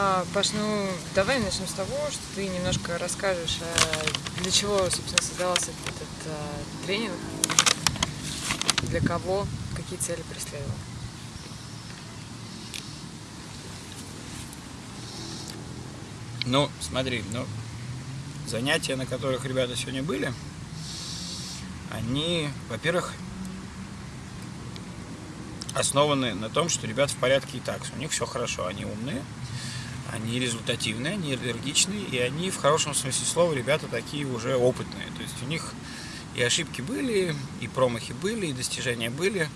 А, Паш, ну давай начнем с того, что ты немножко расскажешь, а, для чего, собственно, создавался этот а, тренинг, для кого, какие цели преследовал. Ну, смотри, ну, занятия, на которых ребята сегодня были, они, во-первых, основаны на том, что ребят в порядке и так, у них все хорошо, они умные, они результативные, они энергичные, и они в хорошем смысле слова ребята такие уже опытные. То есть у них и ошибки были, и промахи были, и достижения были.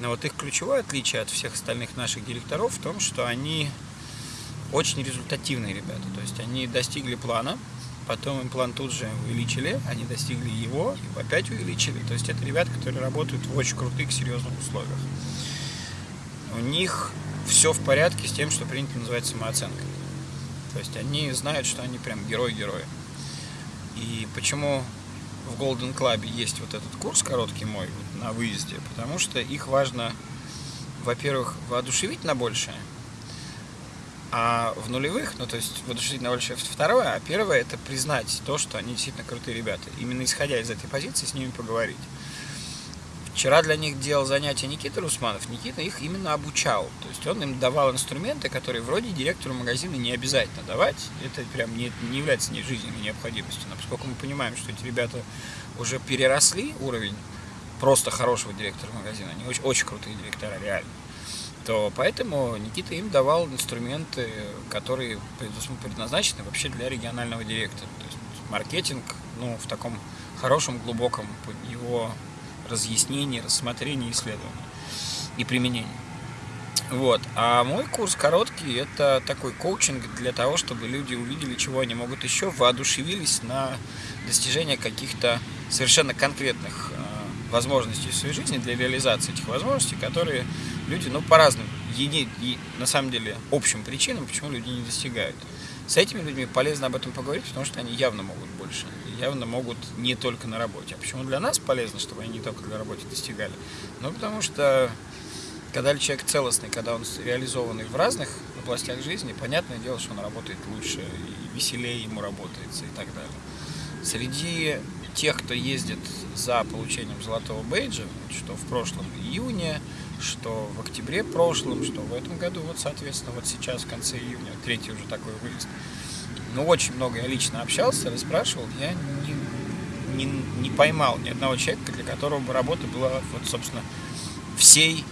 Но вот их ключевое отличие от всех остальных наших директоров в том, что они очень результативные ребята. То есть они достигли плана, потом им план тут же увеличили, они достигли его, и опять увеличили. То есть это ребята, которые работают в очень крутых, серьезных условиях. У них все в порядке с тем, что принято называть самооценкой. То есть они знают, что они прям герой-герои. И почему в Golden Club есть вот этот курс короткий мой на выезде? Потому что их важно, во-первых, воодушевить на большее, а в нулевых, ну то есть воодушевить на большее второе, а первое это признать то, что они действительно крутые ребята. Именно исходя из этой позиции с ними поговорить. Вчера для них делал занятия Никита Русманов. Никита их именно обучал. То есть он им давал инструменты, которые вроде директору магазина не обязательно давать. Это прям не, не является не жизненной необходимостью. Но поскольку мы понимаем, что эти ребята уже переросли уровень просто хорошего директора магазина, они очень, очень крутые директора, реально, то поэтому Никита им давал инструменты, которые предназначены вообще для регионального директора. То есть маркетинг, ну, в таком хорошем, глубоком его разъяснений, рассмотрений, исследований и применений. Вот. А мой курс короткий – это такой коучинг для того, чтобы люди увидели, чего они могут еще, воодушевились на достижение каких-то совершенно конкретных э, возможностей в своей жизни для реализации этих возможностей, которые люди, ну, по разным, еди, и, на самом деле, общим причинам, почему люди не достигают. С этими людьми полезно об этом поговорить, потому что они явно могут больше явно могут не только на работе. А почему для нас полезно, чтобы они не только для работы достигали? Ну, потому что когда человек целостный, когда он реализованный в разных областях жизни, понятное дело, что он работает лучше и веселее ему работается и так далее. Среди тех, кто ездит за получением золотого бейджа, что в прошлом июне, что в октябре прошлом, что в этом году, вот, соответственно, вот сейчас, в конце июня, третий уже такой выезд, ну, очень много я лично общался, расспрашивал, я не, не, не поймал ни одного человека, для которого бы работа была, вот, собственно, всей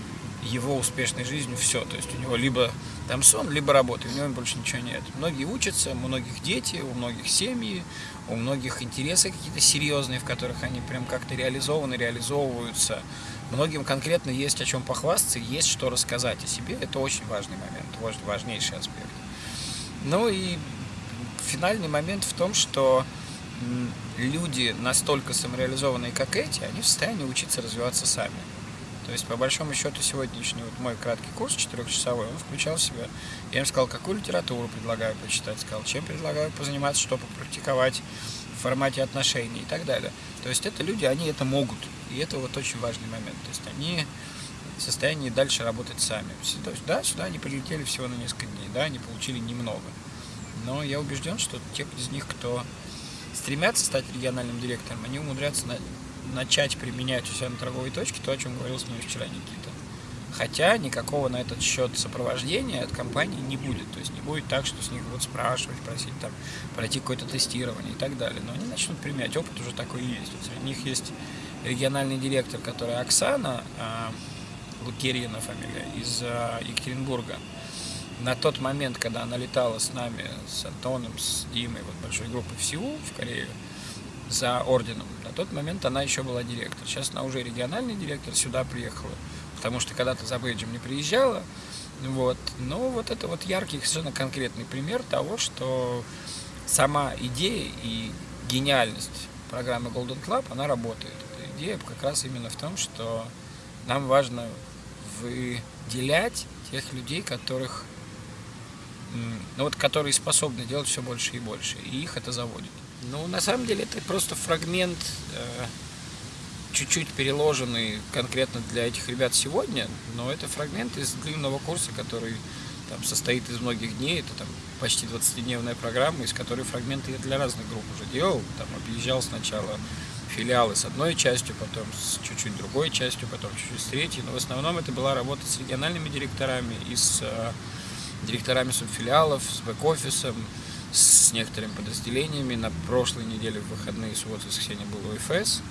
его успешной жизнью все. То есть у него либо там сон, либо работа, у него больше ничего нет. Многие учатся, у многих дети, у многих семьи, у многих интересы какие-то серьезные, в которых они прям как-то реализованы, реализовываются. Многим конкретно есть о чем похвастаться, есть что рассказать о себе. Это очень важный момент, важнейший аспект. Ну и финальный момент в том, что люди настолько самореализованные, как эти, они в состоянии учиться развиваться сами. То есть, по большому счету, сегодняшний вот мой краткий курс, четырехчасовой, он включал в себя. Я им сказал, какую литературу предлагаю почитать, сказал, чем предлагаю позаниматься, что попрактиковать в формате отношений и так далее. То есть, это люди, они это могут. И это вот очень важный момент. То есть, они в состоянии дальше работать сами. То есть, да, сюда они прилетели всего на несколько дней, да, они получили немного. Но я убежден, что те из них, кто стремятся стать региональным директором, они умудрятся на, начать применять у себя на торговой точке то, о чем говорил с ним вчера Никита. Хотя никакого на этот счет сопровождения от компании не будет. То есть не будет так, что с них будут спрашивать, просить там пройти какое-то тестирование и так далее. Но они начнут применять. Опыт уже такой есть. Вот среди них есть региональный директор, который Оксана а, Лукерьина фамилия, из а, Екатеринбурга на тот момент, когда она летала с нами, с Антоном, с Димой, вот большой группой в Сеул, в Корею, за орденом, на тот момент она еще была директор. Сейчас она уже региональный директор, сюда приехала, потому что когда-то за бейджем не приезжала. Вот. Но вот это вот яркий, совершенно конкретный пример того, что сама идея и гениальность программы Golden Club, она работает. Эта идея как раз именно в том, что нам важно выделять тех людей, которых вот, которые способны делать все больше и больше, и их это заводит. Ну, на самом деле, это просто фрагмент, э, чуть-чуть переложенный конкретно для этих ребят сегодня, но это фрагмент из длинного курса, который там, состоит из многих дней, это там почти 20-дневная программа, из которой фрагменты я для разных групп уже делал, там объезжал сначала филиалы с одной частью, потом с чуть-чуть другой частью, потом чуть-чуть с третьей, но в основном это была работа с региональными директорами и с э, директорами субфилиалов, с бэк-офисом, с некоторыми подразделениями. На прошлой неделе в выходные, субботу воскресенье был ОФС.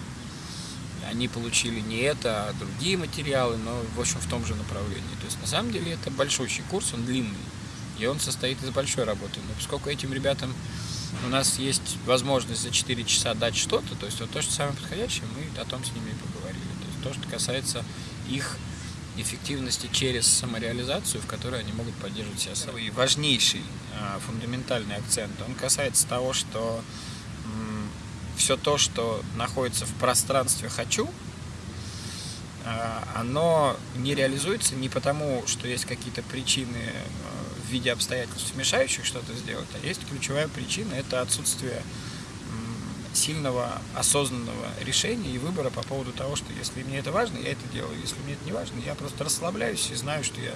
Они получили не это, а другие материалы, но, в общем, в том же направлении. То есть, на самом деле, это большущий курс, он длинный, и он состоит из большой работы. Но поскольку этим ребятам у нас есть возможность за 4 часа дать что-то, то есть вот то, что самое подходящее, мы о том с ними и поговорили. То есть то, что касается их эффективности через самореализацию, в которой они могут поддерживать себя сами. Важнейший а, фундаментальный акцент, он касается того, что все то, что находится в пространстве «хочу», а, оно не реализуется не потому, что есть какие-то причины а, в виде обстоятельств, мешающих что-то сделать, а есть ключевая причина – это отсутствие сильного осознанного решения и выбора по поводу того, что если мне это важно, я это делаю, если мне это не важно, я просто расслабляюсь и знаю, что я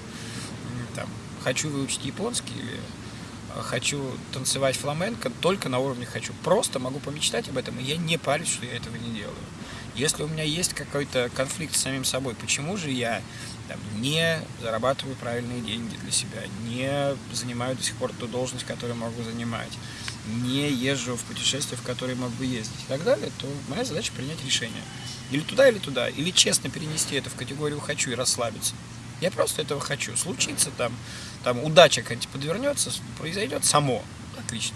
там, хочу выучить японский или а, хочу танцевать фламенко только на уровне хочу. Просто могу помечтать об этом, и я не парюсь, что я этого не делаю. Если у меня есть какой-то конфликт с самим собой, почему же я там, не зарабатываю правильные деньги для себя, не занимаю до сих пор ту должность, которую могу занимать, не езжу в путешествия, в которые могу ездить и так далее, то моя задача принять решение. Или туда, или туда. Или честно перенести это в категорию «хочу» и расслабиться. Я просто этого хочу. Случится там, там удача какая-нибудь подвернется, произойдет само. Отлично.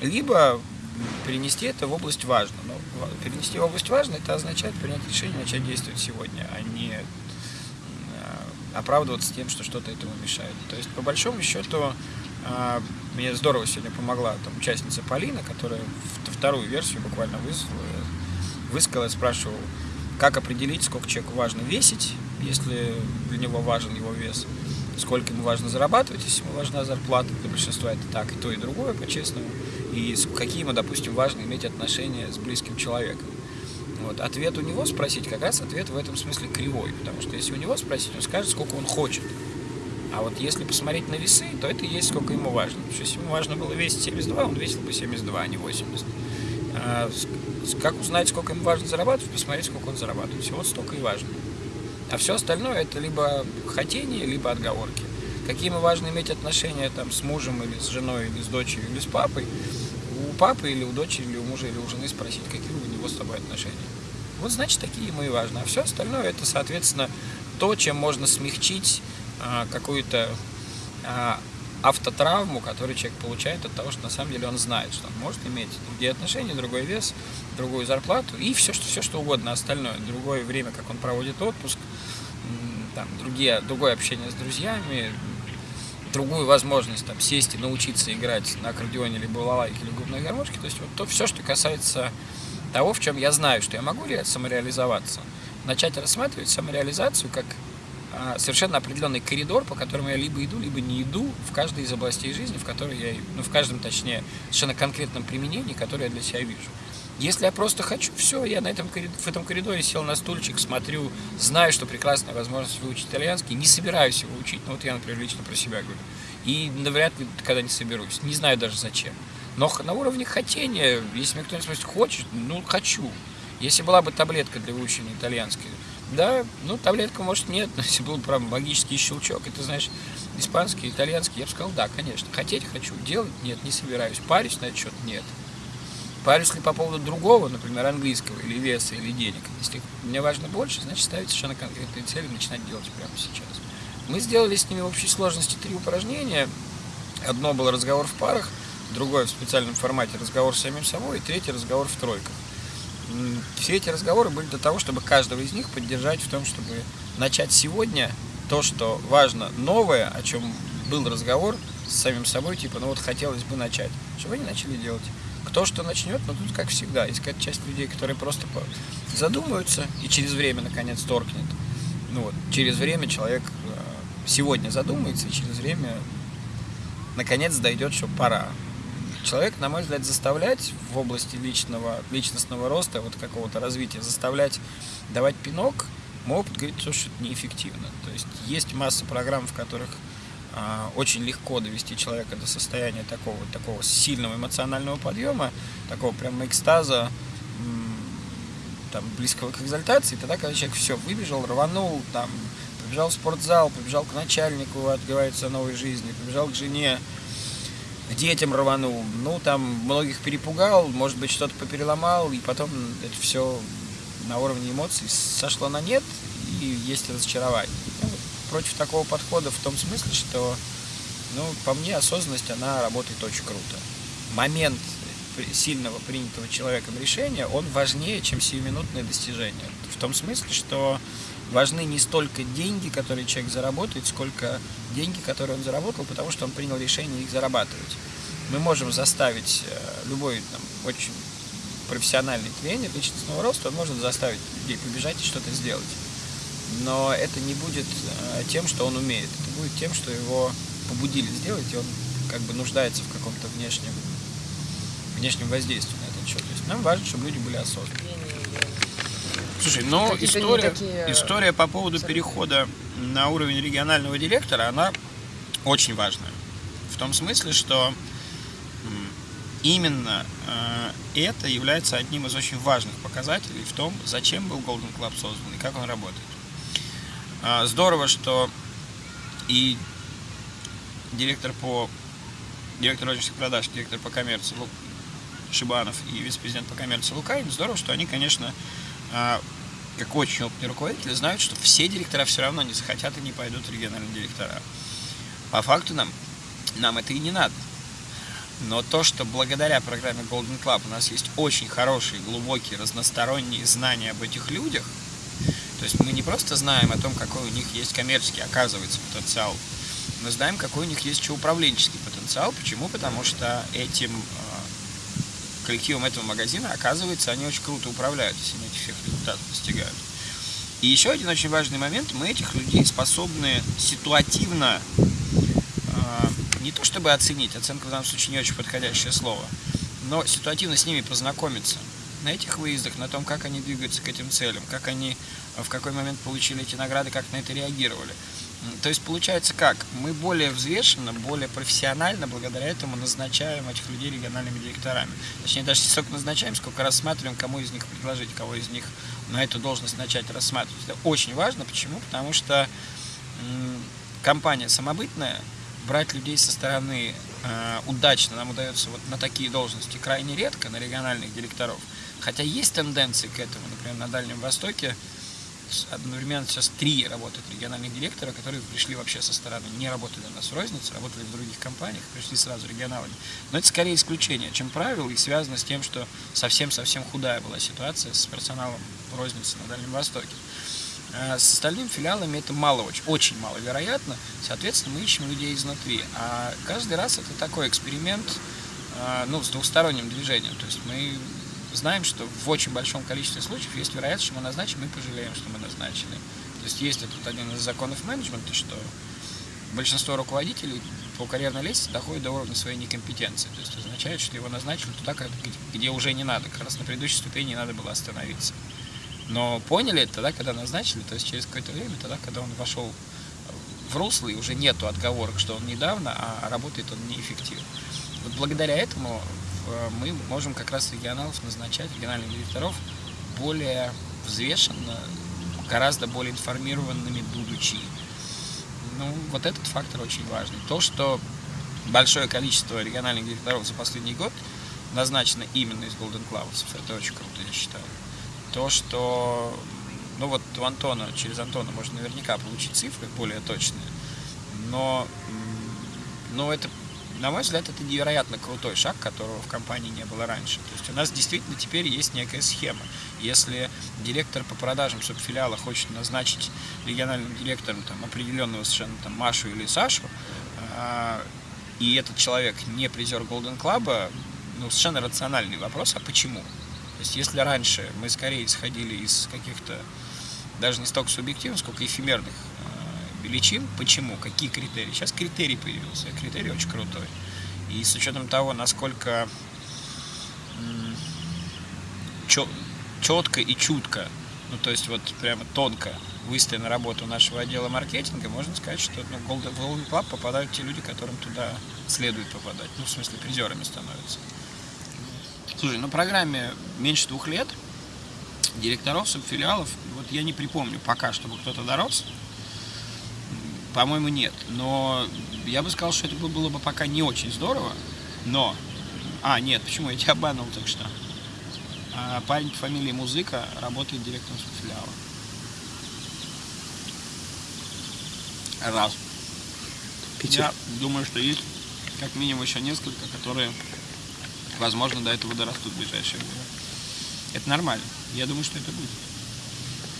Либо перенести это в область важно. Но перенести в область важно, это означает принять решение, начать действовать сегодня, а не оправдываться тем, что что-то этому мешает. То есть, по большому счету, а, мне здорово сегодня помогла там, участница Полина, которая вторую версию буквально высказала, высказала, спрашивал, как определить, сколько человеку важно весить, если для него важен его вес, сколько ему важно зарабатывать, если ему важна зарплата, для большинства это так, и то, и другое, по-честному, и какие ему, допустим, важно иметь отношения с близким человеком. Вот. Ответ у него спросить, как раз ответ в этом смысле кривой, потому что если у него спросить, он скажет, сколько он хочет. А вот если посмотреть на весы, то это есть сколько ему важно. Что если ему важно было весить 72, он весил бы 72, а не 80. А как узнать, сколько ему важно зарабатывать, посмотреть, сколько он зарабатывает. Всего столько и важно. А все остальное это либо хотение, либо отговорки. Какие ему важно иметь отношения там, с мужем, или с женой, или с дочерью, или с папой, папы или у дочери, или у мужа, или у жены спросить, какие у него с тобой отношения. Вот значит, такие ему и важно. А все остальное это, соответственно, то, чем можно смягчить а, какую-то а, автотравму, которую человек получает от того, что на самом деле он знает, что он может иметь другие отношения, другой вес, другую зарплату и все, что, все, что угодно остальное. Другое время, как он проводит отпуск, там, другие, другое общение с друзьями, другую возможность там, сесть и научиться играть на аккордеоне, либо балалайке, или губной гармошке. То есть вот то все, что касается того, в чем я знаю, что я могу самореализоваться, начать рассматривать самореализацию как а, совершенно определенный коридор, по которому я либо иду, либо не иду в каждой из областей жизни, в которой я, ну, в каждом, точнее, совершенно конкретном применении, которое я для себя вижу. Если я просто хочу, все, я на этом, в этом коридоре сел на стульчик, смотрю, знаю, что прекрасная возможность выучить итальянский, не собираюсь его учить, ну вот я, например, лично про себя говорю, и навряд ли когда не соберусь, не знаю даже зачем. Но на уровне хотения, если мне кто-нибудь спросит, хочешь, ну, хочу. Если была бы таблетка для выучения итальянского, да, ну, таблетка, может, нет, но если был, правда, магический щелчок, ты знаешь испанский, итальянский, я бы сказал, да, конечно. Хотеть хочу, делать нет, не собираюсь. Парюсь на счет, нет. Парюсь ли по поводу другого, например, английского, или веса, или денег. Если мне важно больше, значит, ставить совершенно конкретные цели и начинать делать прямо сейчас. Мы сделали с ними в общей сложности три упражнения. Одно было разговор в парах, другое в специальном формате разговор с самим собой, и третий разговор в тройках все эти разговоры были для того, чтобы каждого из них поддержать в том, чтобы начать сегодня то, что важно, новое, о чем был разговор с самим собой, типа, ну вот хотелось бы начать, чтобы они начали делать. Кто что начнет, но тут, как всегда, какая-то часть людей, которые просто задумаются и через время, наконец, торкнет. Ну вот, через время человек э, сегодня задумается, и через время, наконец, дойдет, что пора человек, на мой взгляд, заставлять в области личного, личностного роста, вот какого-то развития, заставлять давать пинок, мой опыт говорит, что это неэффективно. То есть есть масса программ, в которых очень легко довести человека до состояния такого, такого сильного эмоционального подъема, такого прям экстаза, там, близкого к экзальтации, тогда, когда человек все, выбежал, рванул, там, побежал в спортзал, побежал к начальнику, отговаривается о новой жизни, побежал к жене, к детям рванул, ну, там, многих перепугал, может быть, что-то попереломал, и потом это все на уровне эмоций сошло на нет, и есть разочарование. Против такого подхода в том смысле, что, ну, по мне, осознанность, она работает очень круто. Момент сильного принятого человеком решения, он важнее, чем сиюминутное достижение. В том смысле, что важны не столько деньги, которые человек заработает, сколько деньги, которые он заработал, потому что он принял решение их зарабатывать. Мы можем заставить э, любой там, очень профессиональный тренер личностного роста, он может заставить людей побежать и что-то сделать но это не будет э, тем, что он умеет. Это будет тем, что его побудили сделать, и он как бы нуждается в каком-то внешнем, внешнем воздействии на этот счет. То есть нам важно, чтобы люди были осознанны. Слушай, но история, такие... история по поводу перехода на уровень регионального директора, она очень важная. В том смысле, что именно э, это является одним из очень важных показателей в том, зачем был Golden Club создан и как он работает. А, здорово, что и директор по директор розничных продаж, директор по коммерции Шибанов и вице-президент по коммерции Лукаин, здорово, что они, конечно, а, как очень опытные руководители, знают, что все директора все равно не захотят и не пойдут региональные директора. По факту нам, нам это и не надо. Но то, что благодаря программе Golden Club у нас есть очень хорошие, глубокие, разносторонние знания об этих людях – то есть мы не просто знаем о том, какой у них есть коммерческий, оказывается, потенциал, мы знаем, какой у них есть еще управленческий потенциал. Почему? Потому что этим э, коллективом этого магазина, оказывается, они очень круто управляют, если они этих всех результатов достигают. И еще один очень важный момент, мы этих людей способны ситуативно, э, не то чтобы оценить, оценка в данном случае не очень подходящее слово, но ситуативно с ними познакомиться на этих выездах, на том, как они двигаются к этим целям, как они в какой момент получили эти награды, как на это реагировали. То есть получается как? Мы более взвешенно, более профессионально благодаря этому назначаем этих людей региональными директорами. Точнее, даже не столько назначаем, сколько рассматриваем, кому из них предложить, кого из них на эту должность начать рассматривать. Это очень важно. Почему? Потому что компания самобытная, брать людей со стороны э, удачно нам удается вот на такие должности крайне редко, на региональных директоров. Хотя есть тенденции к этому, например, на Дальнем Востоке одновременно сейчас три работают региональных директора, которые пришли вообще со стороны, не работали у нас в рознице, работали в других компаниях, пришли сразу регионалами. Но это скорее исключение, чем правило, и связано с тем, что совсем-совсем худая была ситуация с персоналом в рознице на Дальнем Востоке. А с остальными филиалами это мало, очень, очень маловероятно. Соответственно, мы ищем людей изнутри. А каждый раз это такой эксперимент а, ну, с двухсторонним движением. То есть мы знаем, что в очень большом количестве случаев есть вероятность, что мы назначим и пожалеем, что мы назначили. То есть есть этот один из законов менеджмента, что большинство руководителей по карьерной лестнице доходит до уровня своей некомпетенции. То есть означает, что его назначили туда, где уже не надо. Как раз на предыдущей ступени не надо было остановиться. Но поняли это тогда, когда назначили, то есть через какое-то время, тогда, когда он вошел в русло, и уже нету отговорок, что он недавно, а работает он неэффективно. Вот благодаря этому Э, мы можем как раз регионалов назначать, региональных директоров, более взвешенно, гораздо более информированными будучи. Ну, вот этот фактор очень важный. То, что большое количество региональных директоров за последний год назначено именно из Golden Clouds, это очень круто, я считаю. То, что, ну вот у Антона, через Антона можно наверняка получить цифры более точные, но, но это на мой взгляд, это невероятно крутой шаг, которого в компании не было раньше. То есть у нас действительно теперь есть некая схема. Если директор по продажам субфилиала хочет назначить региональным директором там, определенного совершенно там, Машу или Сашу, э, и этот человек не призер Golden Club, ну, совершенно рациональный вопрос, а почему? Есть если раньше мы скорее исходили из каких-то даже не столько субъективных, сколько эфемерных величин. Почему? Какие критерии? Сейчас критерий появился. Критерий очень крутой. И с учетом того, насколько четко и чутко, ну то есть вот прямо тонко выстроена работа нашего отдела маркетинга, можно сказать, что ну, в Golden Club попадают те люди, которым туда следует попадать. Ну, в смысле, призерами становятся. Слушай, на программе меньше двух лет директоров субфилиалов, вот я не припомню пока, чтобы кто-то дорос. По-моему, нет. Но я бы сказал, что это было бы пока не очень здорово. Но... А, нет, почему? Я тебя обманул так что. А парень по фамилии Музыка работает директором субфилиала. Раз. Питер. Я думаю, что есть как минимум еще несколько, которые, возможно, до этого дорастут в ближайшее время. Это нормально. Я думаю, что это будет.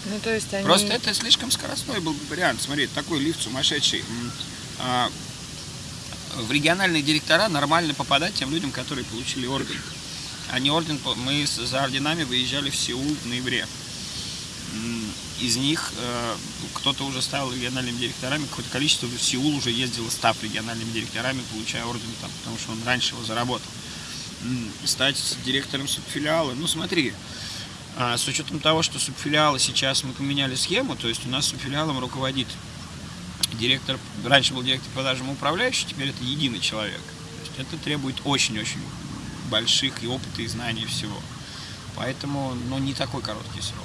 Ну, то есть они... Просто это слишком скоростной был вариант. Смотри, такой лифт сумасшедший. А, в региональные директора нормально попадать тем людям, которые получили орден. А не орден, мы за орденами выезжали в Сеул в ноябре. Из них э, кто-то уже стал региональными директорами, какое-то количество в Сеул уже ездило, став региональными директорами, получая орден там, потому что он раньше его заработал. Стать директором субфилиала, ну смотри, а, с учетом того, что субфилиалы сейчас мы поменяли схему, то есть у нас субфилиалом руководит директор, раньше был директор продажам управляющий, теперь это единый человек. То есть это требует очень-очень больших и опыта, и знаний всего. Поэтому, ну, не такой короткий срок.